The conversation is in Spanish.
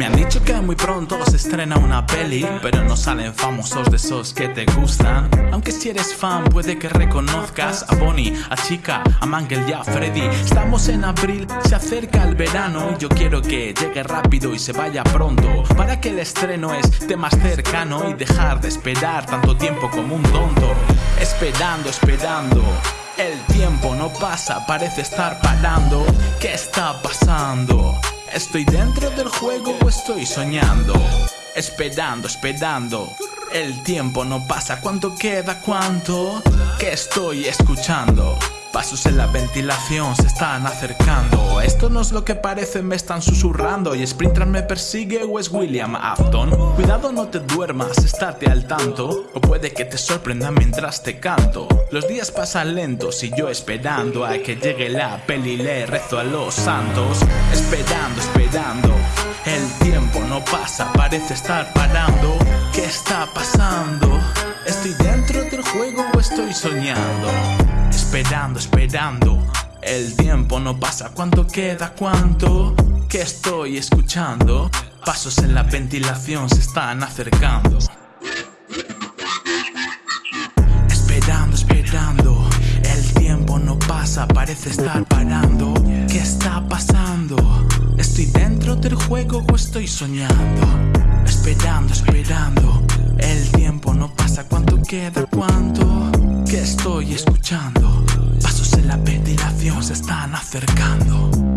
Me han dicho que muy pronto se estrena una peli, pero no salen famosos de esos que te gustan. Aunque si eres fan puede que reconozcas a Bonnie, a Chica, a Mangel y a Freddy. Estamos en abril, se acerca el verano y yo quiero que llegue rápido y se vaya pronto para que el estreno esté más cercano y dejar de esperar tanto tiempo como un tonto. Esperando, esperando. El tiempo no pasa, parece estar parando. ¿Qué está pasando? ¿Estoy dentro del juego o estoy soñando? Esperando, esperando. El tiempo no pasa, ¿cuánto queda? ¿Cuánto? ¿Qué estoy escuchando? Pasos en la ventilación se están acercando. Esto no es lo que parece, me están susurrando. Y Sprinter me persigue o es William Afton. Cuidado no te duermas, estate al tanto. O puede que te sorprenda mientras te canto. Los días pasan lentos y yo esperando A que llegue la peli le rezo a los santos. Esperando, esperando. El tiempo no pasa, parece estar parando ¿Qué está pasando? ¿Estoy dentro del juego o estoy soñando? Esperando, esperando. El tiempo no pasa. ¿Cuánto queda? ¿Cuánto? ¿Qué estoy escuchando? Pasos en la ventilación se están acercando. Esperando, esperando. El tiempo no pasa, parece estar parando. ¿Qué está pasando? ¿Estoy dentro del juego o estoy soñando? Esperando, esperando. El tiempo no pasa. ¿Cuánto queda? ¿Cuánto? ¿Qué estoy escuchando? Pasos en la ventilación se están acercando.